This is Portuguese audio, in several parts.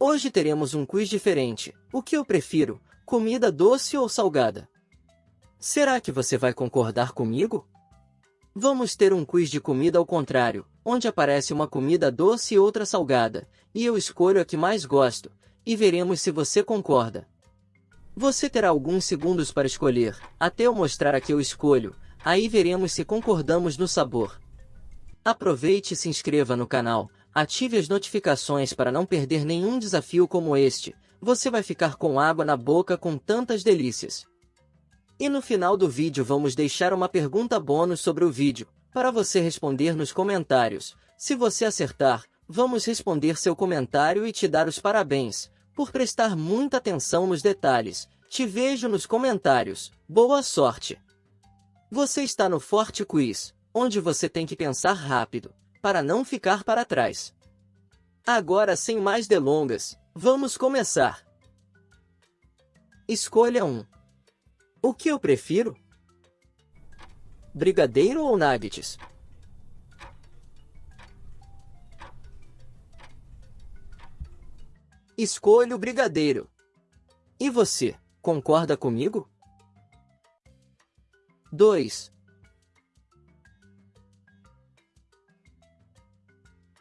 Hoje teremos um quiz diferente. O que eu prefiro, comida doce ou salgada? Será que você vai concordar comigo? Vamos ter um quiz de comida ao contrário, onde aparece uma comida doce e outra salgada, e eu escolho a que mais gosto, e veremos se você concorda. Você terá alguns segundos para escolher, até eu mostrar a que eu escolho, aí veremos se concordamos no sabor. Aproveite e se inscreva no canal, ative as notificações para não perder nenhum desafio como este, você vai ficar com água na boca com tantas delícias. E no final do vídeo vamos deixar uma pergunta bônus sobre o vídeo, para você responder nos comentários. Se você acertar, vamos responder seu comentário e te dar os parabéns, por prestar muita atenção nos detalhes. Te vejo nos comentários. Boa sorte! Você está no Forte Quiz, onde você tem que pensar rápido, para não ficar para trás. Agora sem mais delongas, vamos começar. Escolha um. O que eu prefiro? Brigadeiro ou nuggets? Escolho o brigadeiro. E você, concorda comigo? 2.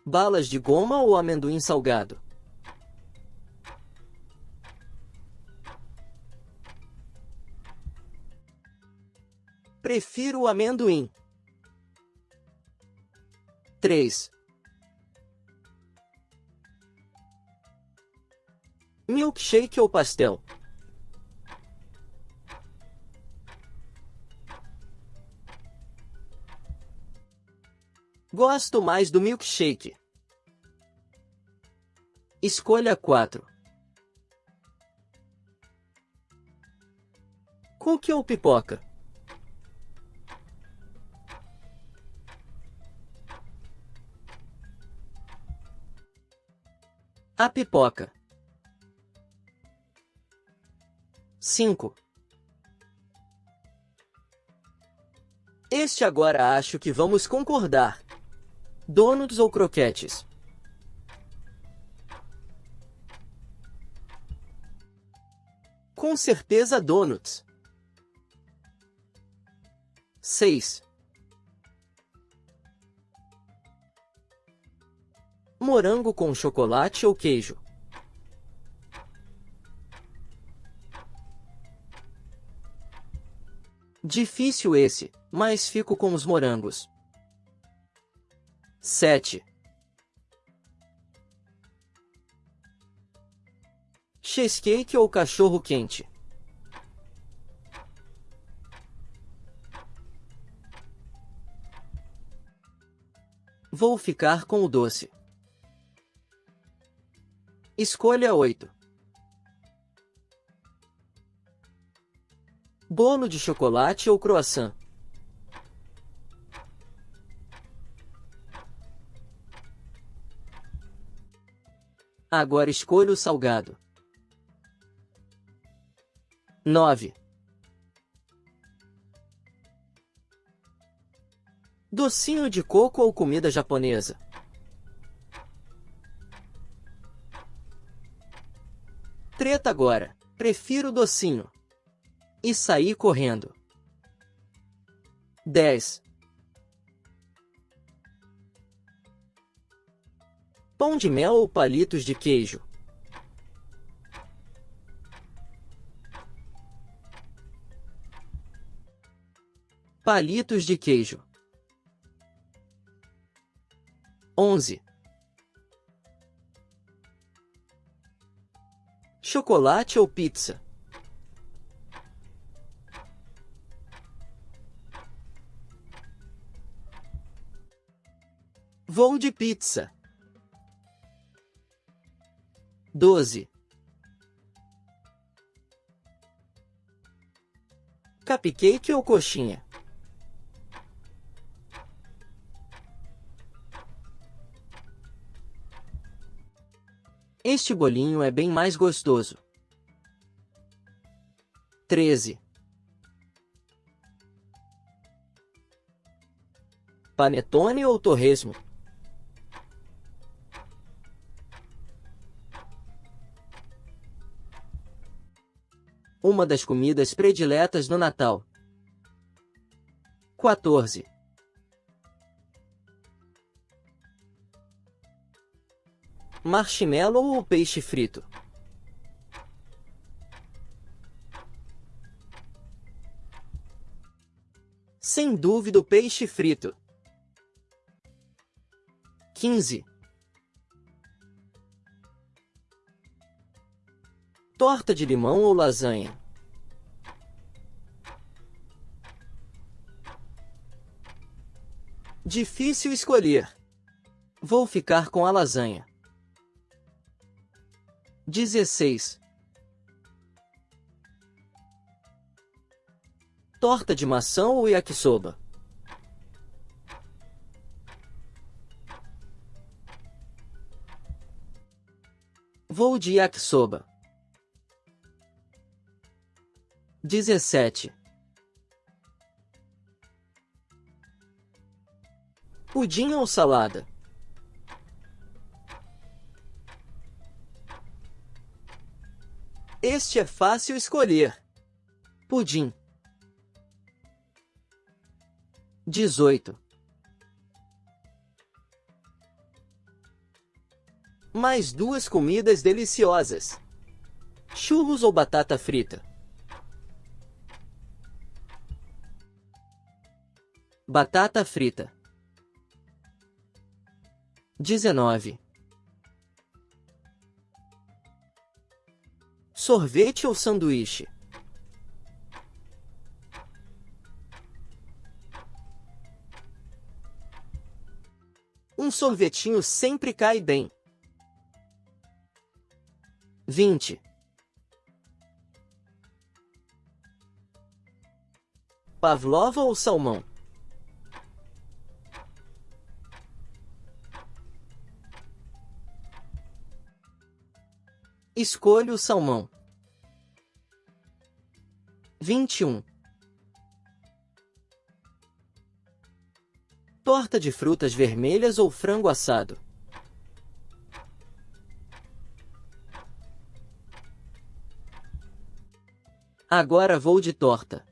Balas de goma ou amendoim salgado? Prefiro o amendoim. 3. Milkshake ou pastel? Gosto mais do milkshake. Escolha 4. Cookie ou pipoca? A pipoca. 5. Este agora acho que vamos concordar. Donuts ou croquetes? Com certeza donuts. 6. Morango com chocolate ou queijo? Difícil esse, mas fico com os morangos. 7. Cheesecake ou cachorro quente? Vou ficar com o doce. Escolha 8. Bolo de chocolate ou croissant? Agora escolha o salgado. 9. Docinho de coco ou comida japonesa? Treta agora. Prefiro docinho e saí correndo. 10. Pão de mel ou palitos de queijo? Palitos de queijo. 11. Chocolate ou pizza? Vou de pizza. 12. Cupcake ou coxinha? Este bolinho é bem mais gostoso. 13. Panetone ou torresmo? Uma das comidas prediletas no Natal. 14. Marshmallow ou peixe frito? Sem dúvida o peixe frito. 15. Torta de limão ou lasanha? Difícil escolher. Vou ficar com a lasanha. 16. Torta de maçã ou yakisoba? Vou de yakisoba. 17. Pudim ou salada? Este é fácil escolher. Pudim. 18. Mais duas comidas deliciosas. Churros ou batata frita? Batata frita. 19. Sorvete ou sanduíche? Um sorvetinho sempre cai bem. 20. Pavlova ou salmão? Escolha o salmão. 21. Torta de frutas vermelhas ou frango assado? Agora vou de torta.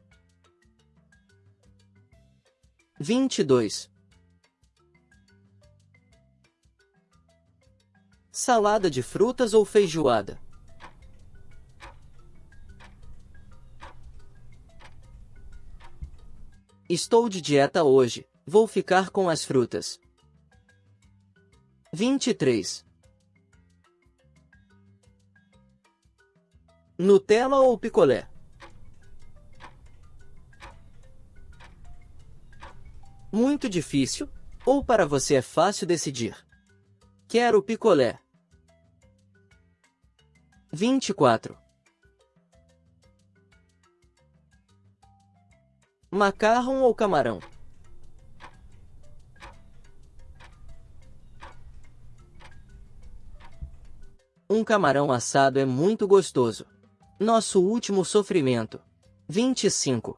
22. Salada de frutas ou feijoada? Estou de dieta hoje, vou ficar com as frutas. 23. Nutella ou picolé? Muito difícil, ou para você é fácil decidir? Quero picolé. 24. Macarrão ou camarão? Um camarão assado é muito gostoso. Nosso último sofrimento. 25.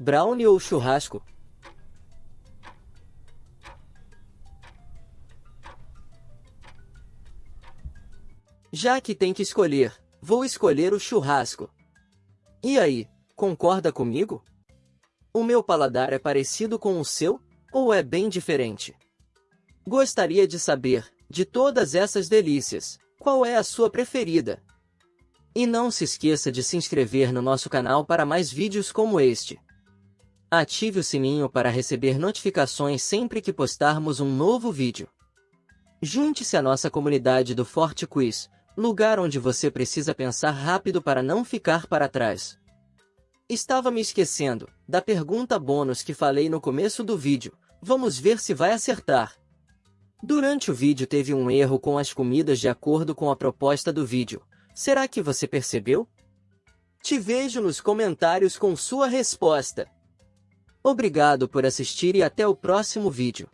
Brownie ou churrasco? Já que tem que escolher, vou escolher o churrasco. E aí, concorda comigo? O meu paladar é parecido com o seu, ou é bem diferente? Gostaria de saber, de todas essas delícias, qual é a sua preferida? E não se esqueça de se inscrever no nosso canal para mais vídeos como este. Ative o sininho para receber notificações sempre que postarmos um novo vídeo. Junte-se à nossa comunidade do Forte Quiz, lugar onde você precisa pensar rápido para não ficar para trás. Estava me esquecendo da pergunta bônus que falei no começo do vídeo, vamos ver se vai acertar. Durante o vídeo teve um erro com as comidas de acordo com a proposta do vídeo, será que você percebeu? Te vejo nos comentários com sua resposta. Obrigado por assistir e até o próximo vídeo.